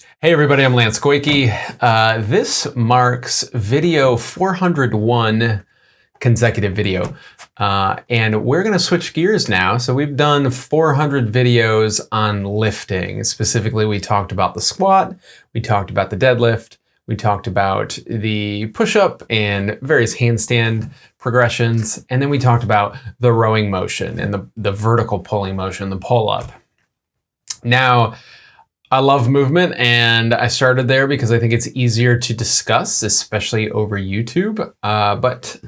Hey everybody, I'm Lance Goyke. Uh, this marks video 401 consecutive video. Uh, and we're gonna switch gears now. So we've done 400 videos on lifting. Specifically, we talked about the squat, we talked about the deadlift, we talked about the push-up and various handstand progressions, and then we talked about the rowing motion and the, the vertical pulling motion, the pull-up. Now, I love movement and I started there because I think it's easier to discuss, especially over YouTube. Uh, but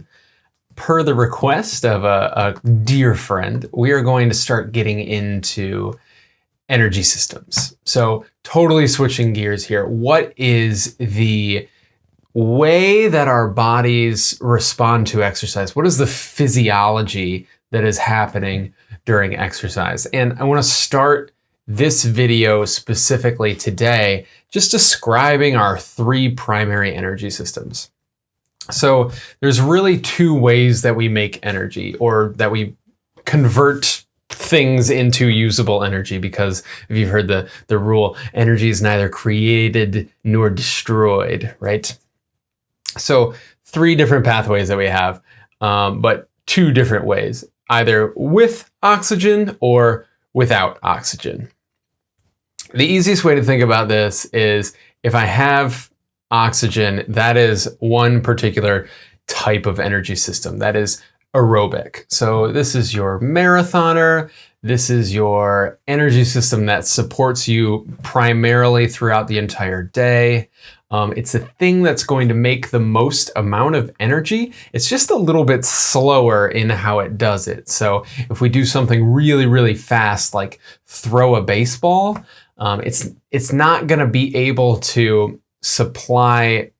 per the request of a, a, dear friend, we are going to start getting into energy systems. So totally switching gears here. What is the way that our bodies respond to exercise? What is the physiology that is happening during exercise? And I want to start this video specifically today, just describing our three primary energy systems. So there's really two ways that we make energy or that we convert things into usable energy because if you've heard the, the rule, energy is neither created nor destroyed, right? So three different pathways that we have, um, but two different ways, either with oxygen or without oxygen. The easiest way to think about this is if I have oxygen, that is one particular type of energy system. That is aerobic. So this is your marathoner. This is your energy system that supports you primarily throughout the entire day. Um, it's the thing that's going to make the most amount of energy. It's just a little bit slower in how it does it. So if we do something really, really fast, like throw a baseball, um, it's it's not going to be able to supply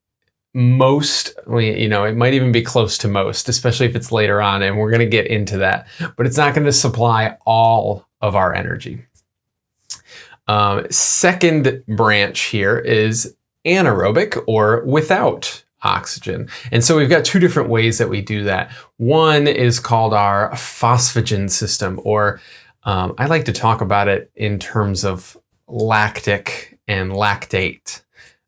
most you know it might even be close to most especially if it's later on and we're going to get into that but it's not going to supply all of our energy um, second branch here is anaerobic or without oxygen. And so we've got two different ways that we do that. One is called our phosphagen system, or um, I like to talk about it in terms of lactic and lactate.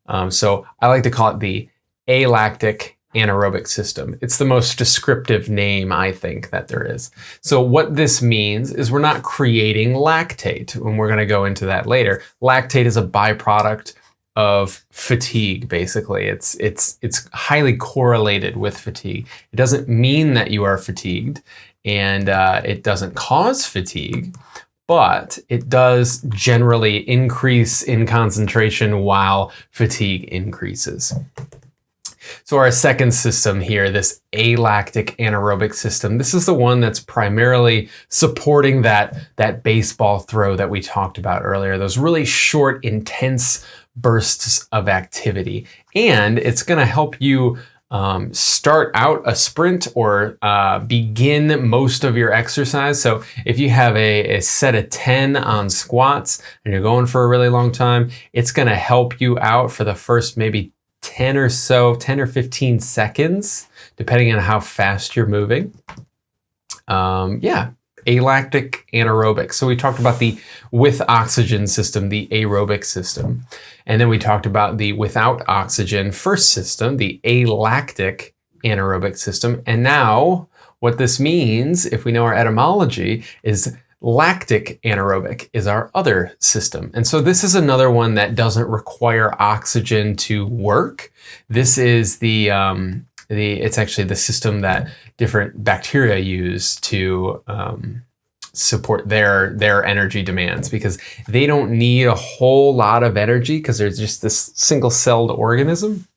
Um, so I like to call it the alactic anaerobic system. It's the most descriptive name I think that there is. So what this means is we're not creating lactate, and we're going to go into that later. Lactate is a byproduct of fatigue basically it's it's it's highly correlated with fatigue it doesn't mean that you are fatigued and uh, it doesn't cause fatigue but it does generally increase in concentration while fatigue increases. So our second system here, this alactic anaerobic system, this is the one that's primarily supporting that, that baseball throw that we talked about earlier, those really short, intense bursts of activity. And it's gonna help you um, start out a sprint or uh, begin most of your exercise. So if you have a, a, set of 10 on squats and you're going for a really long time, it's going to help you out for the first maybe 10 or so, 10 or 15 seconds, depending on how fast you're moving. Um, yeah, alactic anaerobic. So we talked about the with oxygen system, the aerobic system. And then we talked about the without oxygen first system, the alactic anaerobic system. And now what this means, if we know our etymology, is lactic anaerobic is our other system. And so this is another one that doesn't require oxygen to work. This is the, um, the it's actually the system that different bacteria use to um, support their their energy demands because they don't need a whole lot of energy because they're just this single-celled organism.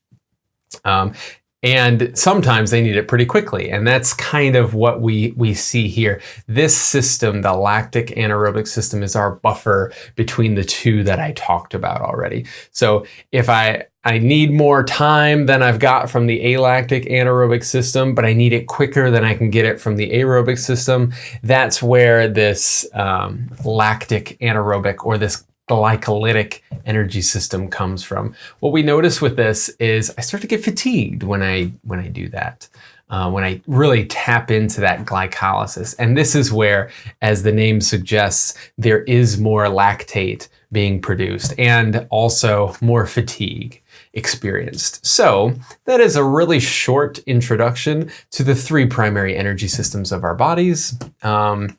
Um, and sometimes they need it pretty quickly. And that's kind of what we, we see here. This system, the lactic anaerobic system, is our buffer between the two that I talked about already. So if I, I need more time than I've got from the alactic anaerobic system, but I need it quicker than I can get it from the aerobic system, that's where this um, lactic anaerobic or this glycolytic energy system comes from. What we notice with this is I start to get fatigued when I when I do that. Uh, when I really tap into that glycolysis. And this is where, as the name suggests, there is more lactate being produced and also more fatigue experienced. So that is a really short introduction to the three primary energy systems of our bodies. Um,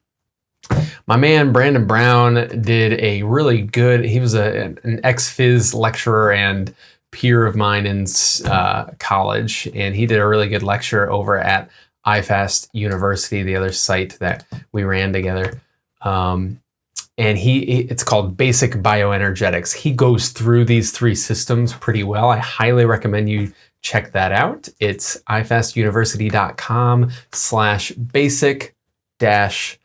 my man Brandon Brown did a really good, he was a, an ex-phys lecturer and peer of mine in uh, college, and he did a really good lecture over at iFast University, the other site that we ran together. Um, and he it's called basic bioenergetics. He goes through these three systems pretty well. I highly recommend you check that out. It's ifastuniversity.com slash basic dash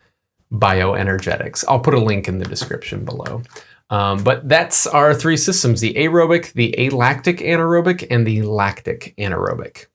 bioenergetics. I'll put a link in the description below. Um, but that's our three systems the aerobic the alactic anaerobic and the lactic anaerobic